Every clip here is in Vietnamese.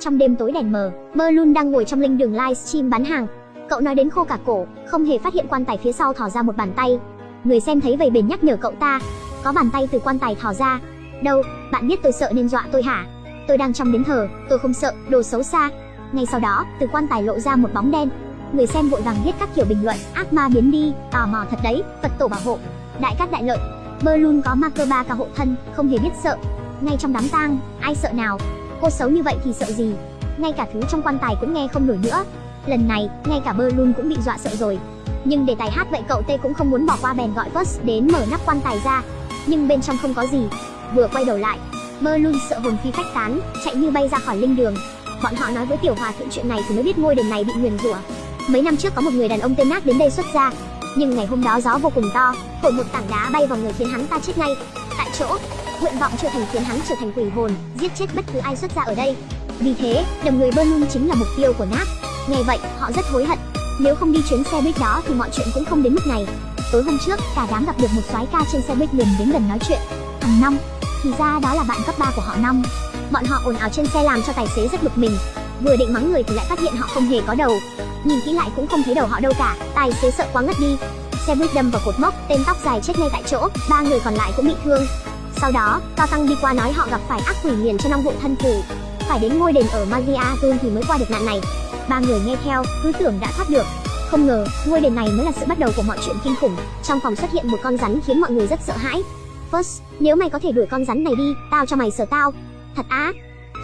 Trong đêm tối đèn mờ, Merlun đang ngồi trong linh đường livestream bán hàng. Cậu nói đến khô cả cổ, không hề phát hiện quan tài phía sau thò ra một bàn tay. Người xem thấy vậy bền nhắc nhở cậu ta, có bàn tay từ quan tài thò ra. Đâu, bạn biết tôi sợ nên dọa tôi hả? Tôi đang trong đến thờ, tôi không sợ, đồ xấu xa. Ngay sau đó, từ quan tài lộ ra một bóng đen. Người xem vội vàng viết các kiểu bình luận, ác ma biến đi, tò mò thật đấy, Phật tổ bảo hộ. Đại cát đại lợi, Merlun có ma cơ ba cả hộ thân, không hề biết sợ. Ngay trong đám tang, ai sợ nào? Cô xấu như vậy thì sợ gì? Ngay cả thứ trong quan tài cũng nghe không nổi nữa. Lần này, ngay cả Merlun cũng bị dọa sợ rồi. Nhưng để tài hát vậy cậu Tê cũng không muốn bỏ qua bèn gọi First đến mở nắp quan tài ra. Nhưng bên trong không có gì. Vừa quay đầu lại, Merlun sợ hồn phi phách tán, chạy như bay ra khỏi linh đường. Bọn họ nói với tiểu hòa thượng chuyện này thì mới biết ngôi đền này bị nguyền rủa. Mấy năm trước có một người đàn ông tên Nát đến đây xuất gia, nhưng ngày hôm đó gió vô cùng to, thổi một tảng đá bay vào người khiến hắn ta chết ngay tại chỗ. Nguyện vọng trở thành khiến hắn trở thành quỷ hồn, giết chết bất cứ ai xuất ra ở đây. Vì thế, đầm người Berlin chính là mục tiêu của Nát. Nghe vậy, họ rất hối hận. Nếu không đi chuyến xe buýt đó thì mọi chuyện cũng không đến mức này. Tối hôm trước, cả đám gặp được một soái ca trên xe buýt liền đến gần nói chuyện. Thằng Năm, thì ra đó là bạn cấp 3 của họ Năm. Bọn họ ồn ào trên xe làm cho tài xế rất bực mình. Vừa định mắng người thì lại phát hiện họ không hề có đầu. Nhìn kỹ lại cũng không thấy đầu họ đâu cả, tài xế sợ quá ngất đi. Xe buýt đâm vào cột mốc, tên tóc dài chết ngay tại chỗ, ba người còn lại cũng bị thương. Sau đó, Cao Tăng đi qua nói họ gặp phải ác quỷ liền cho năm hộ thân phủ. Phải đến ngôi đền ở Magia Azul thì mới qua được nạn này. Ba người nghe theo, cứ tưởng đã thoát được. Không ngờ, ngôi đền này mới là sự bắt đầu của mọi chuyện kinh khủng. Trong phòng xuất hiện một con rắn khiến mọi người rất sợ hãi. First, nếu mày có thể đuổi con rắn này đi, tao cho mày sờ tao. Thật á.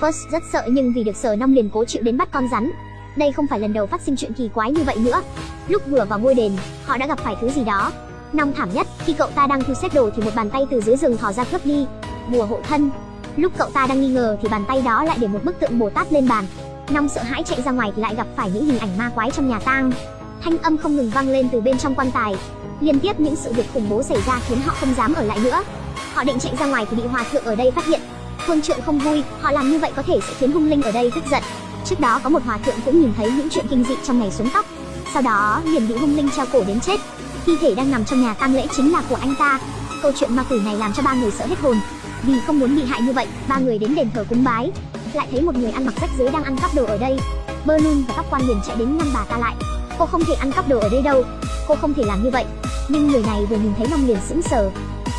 First rất sợ nhưng vì được sờ năm liền cố chịu đến bắt con rắn. Đây không phải lần đầu phát sinh chuyện kỳ quái như vậy nữa. Lúc vừa vào ngôi đền, họ đã gặp phải thứ gì đó. Năm thảm nhất, khi cậu ta đang thu xếp đồ thì một bàn tay từ dưới rừng thò ra cướp đi. Bùa hộ thân. Lúc cậu ta đang nghi ngờ thì bàn tay đó lại để một bức tượng Bồ Tát lên bàn. Năm sợ hãi chạy ra ngoài thì lại gặp phải những hình ảnh ma quái trong nhà tang. Thanh âm không ngừng vang lên từ bên trong quan tài. Liên tiếp những sự việc khủng bố xảy ra khiến họ không dám ở lại nữa. Họ định chạy ra ngoài thì bị hòa thượng ở đây phát hiện. Phương trượng không vui, họ làm như vậy có thể sẽ khiến hung linh ở đây tức giận. Trước đó có một hòa thượng cũng nhìn thấy những chuyện kinh dị trong ngày xuống tóc. Sau đó liền bị hung linh treo cổ đến chết. Thi thể đang nằm trong nhà tang lễ chính là của anh ta. Câu chuyện ma quỷ này làm cho ba người sợ hết hồn. Vì không muốn bị hại như vậy, ba người đến đền thờ cúng bái. Lại thấy một người ăn mặc rách rưới đang ăn cắp đồ ở đây. Bernun và các quan liền chạy đến ngăn bà ta lại. Cô không thể ăn cắp đồ ở đây đâu. Cô không thể làm như vậy. Nhưng người này vừa nhìn thấy Long liền sững sờ.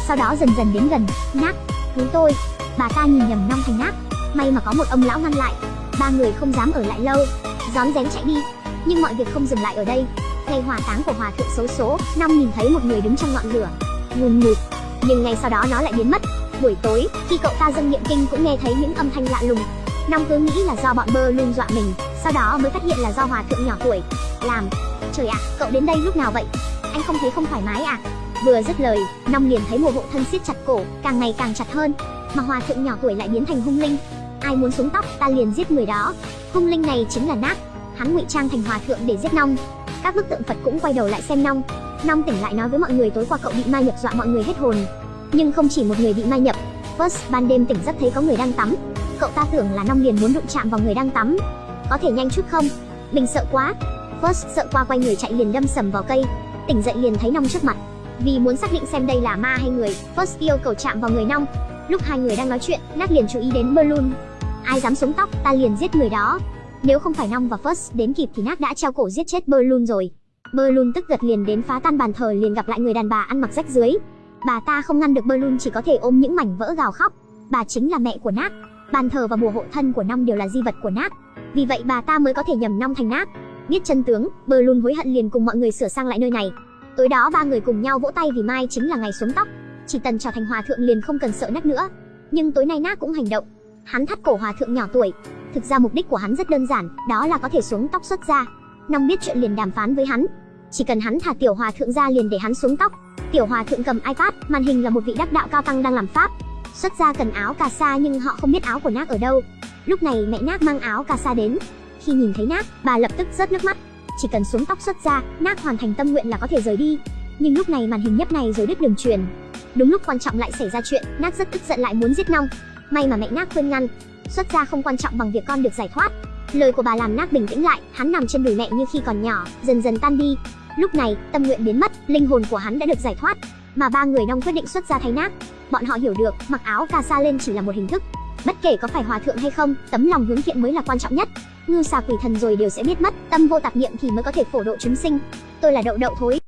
Sau đó dần dần đến gần, nát, cứu tôi. Bà ta nhìn nhầm Long thành nát. May mà có một ông lão ngăn lại. Ba người không dám ở lại lâu, rón rén chạy đi. Nhưng mọi việc không dừng lại ở đây. Ngày hỏa táng của hòa thượng xấu số, Năm nhìn thấy một người đứng trong ngọn lửa, ngùn ngụt. Nhưng ngay sau đó nó lại biến mất. Buổi tối, khi cậu ta dâng niệm kinh cũng nghe thấy những âm thanh lạ lùng. Năm cứ nghĩ là do bọn bơ luôn dọa mình, sau đó mới phát hiện là do hòa thượng nhỏ tuổi làm. Trời ạ, cậu đến đây lúc nào vậy? Anh không thấy không thoải mái à? Vừa dứt lời, Năm liền thấy một hộ thân siết chặt cổ, càng ngày càng chặt hơn, mà hòa thượng nhỏ tuổi lại biến thành hung linh. Ai muốn xuống tóc, ta liền giết người đó. Hung linh này chính là Nát. Hắn ngụy trang thành hòa thượng để giết Nong. Các bức tượng Phật cũng quay đầu lại xem Nong. Nong tỉnh lại nói với mọi người tối qua cậu bị ma nhập dọa mọi người hết hồn. Nhưng không chỉ một người bị ma nhập. First, ban đêm tỉnh giấc thấy có người đang tắm. Cậu ta tưởng là Nong liền muốn đụng chạm vào người đang tắm. Có thể nhanh chút không? Mình sợ quá. First sợ qua quay người chạy liền đâm sầm vào cây. Tỉnh dậy liền thấy Nong trước mặt. Vì muốn xác định xem đây là ma hay người, First yêu cầu chạm vào người Nong. Lúc hai người đang nói chuyện, Nat liền chú ý đến Balloon. Ai dám xuống tóc, ta liền giết người đó. Nếu không phải Nong và First đến kịp thì Nat đã treo cổ giết chết Berlun rồi. Berlun tức giật liền đến phá tan bàn thờ liền gặp lại người đàn bà ăn mặc rách dưới. Bà ta không ngăn được Berlun chỉ có thể ôm những mảnh vỡ gào khóc. Bà chính là mẹ của Nat. Bàn thờ và bùa hộ thân của Nong đều là di vật của Nat. Vì vậy bà ta mới có thể nhầm Nong thành Nat. Biết chân tướng, Berlun hối hận liền cùng mọi người sửa sang lại nơi này. Tối đó ba người cùng nhau vỗ tay vì mai chính là ngày xuống tóc. Chỉ tần trở thành hòa thượng liền không cần sợ Nat nữa. Nhưng tối nay Nat cũng hành động. Hắn thắt cổ hòa thượng nhỏ tuổi. Thực ra mục đích của hắn rất đơn giản, đó là có thể xuống tóc xuất ra. Nong biết chuyện liền đàm phán với hắn. Chỉ cần hắn thả tiểu hòa thượng ra liền để hắn xuống tóc. Tiểu hòa thượng cầm iPad, màn hình là một vị đắc đạo cao tăng đang làm pháp. Xuất ra cần áo cà sa nhưng họ không biết áo của Nác ở đâu. Lúc này mẹ Nác mang áo cà sa đến. Khi nhìn thấy Nác, bà lập tức rớt nước mắt. Chỉ cần xuống tóc xuất ra, Nác hoàn thành tâm nguyện là có thể rời đi. Nhưng lúc này màn hình nhấp này rồi đứt đường truyền. Đúng lúc quan trọng lại xảy ra chuyện, Nác rất tức giận lại muốn giết Nong. May mà mẹ nác khuyên ngăn, xuất gia không quan trọng bằng việc con được giải thoát. Lời của bà làm nác bình tĩnh lại, hắn nằm trên đùi mẹ như khi còn nhỏ, dần dần tan đi. Lúc này, tâm nguyện biến mất, linh hồn của hắn đã được giải thoát, mà ba người Nong quyết định xuất gia thay nác Bọn họ hiểu được, mặc áo cà sa lên chỉ là một hình thức. Bất kể có phải hòa thượng hay không, tấm lòng hướng thiện mới là quan trọng nhất. Ngư xà quỷ thần rồi đều sẽ biết mất, tâm vô tạp niệm thì mới có thể phổ độ chúng sinh. Tôi là đậu đậu thối.